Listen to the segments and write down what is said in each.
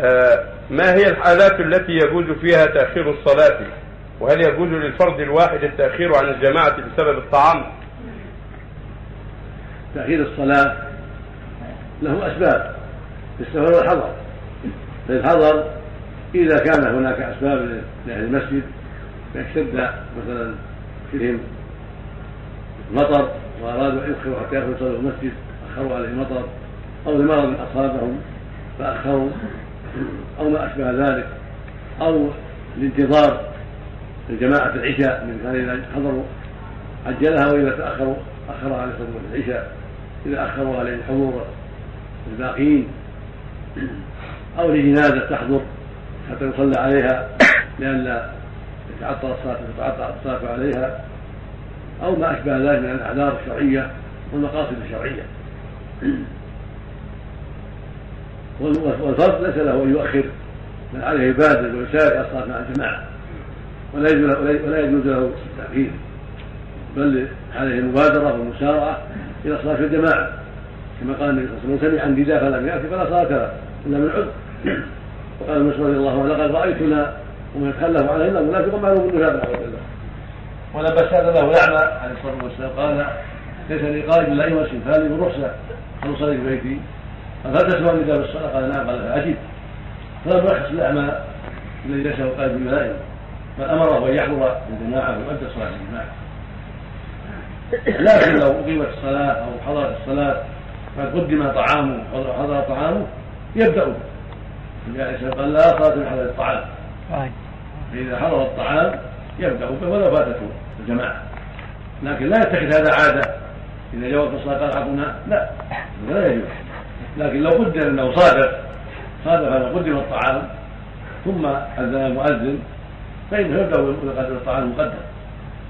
آه، ما هي الحالات التي يجوز فيها تأخير الصلاة؟ وهل يجوز للفرد الواحد التأخير عن الجماعة بسبب الطعام؟ تأخير الصلاة له أسباب في السفر والحضر في الحضر إذا كان هناك أسباب لأهل المسجد فاشتد مثلا فيهم مطر وأرادوا أن يؤخروا حتى يدخلوا المسجد أخروا عليه المطر أو لمرض أصابهم فأخروا. أو ما أشبه ذلك أو الانتظار لجماعة العشاء من كان إذا حضروا عجلها وإذا تأخروا أخرها على صلاة العشاء إذا أخروا عليه الحضور الباقين أو لجنازة تحضر حتى يصلى عليها لئلا يتعطل الصلاة تتعطل الصلاة عليها أو ما أشبه ذلك من الأعذار الشرعية والمقاصد الشرعية. والفرد ليس له أن يؤخر بل عليه يبادر ويسارع الصلاة مع الجماعة. ولا يجوز ولا يجوز له التأخير. بل عليه المبادرة والمسارعة إلى صلاة الجماعة. كما قال النبي صلى الله عليه وسلم سمع النداء فلم يأتي فلا صلاة له إلا من عذر. وقال مسلم رضي الله عنه لقد رأيتنا ومن يتخلف علينا منافقا معلوم النفاق نعوذ بالله ولما سأل له الأعمى عليه الصلاة والسلام. قال ليس لي قائد إلا أيها السنفان بالرخصة أن أصلي في بيتي هل تسمع النداء بالصلاة؟ قال نعم قال فأجب فلم يرخص الأعمى الذي ليس قائد الملائكة بل أمره أن يحضر الجماعة ويؤدي صلاة الجماعة. لكن لو أقيمت الصلاة أو حضرت الصلاة قد قدم طعامه حضر طعامه يبدأ. جاء قال لا صلاة من حضر الطعام. فإذا حضر الطعام يبدأ به ولو فاتته الجماعة. لكن لا يتخذ هذا عادة. إذا جاء وقت الصلاة قال حقنا لا. لا يجوز. لكن لو قدر أنه صادف صادف أنه قدم الطعام ثم أذن المؤذن فإنه يبدأ بقدر الطعام المقدم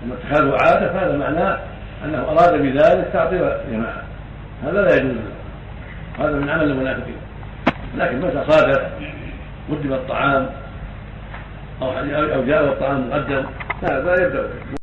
أما اتخاذه عادة فهذا معناه أنه أراد بذلك تعطيل الجماعة هذا لا يجوز. هذا من عمل المنافقين. لكن متى صادف قدم الطعام أو جاء الطعام مقدم هذا يبدأ.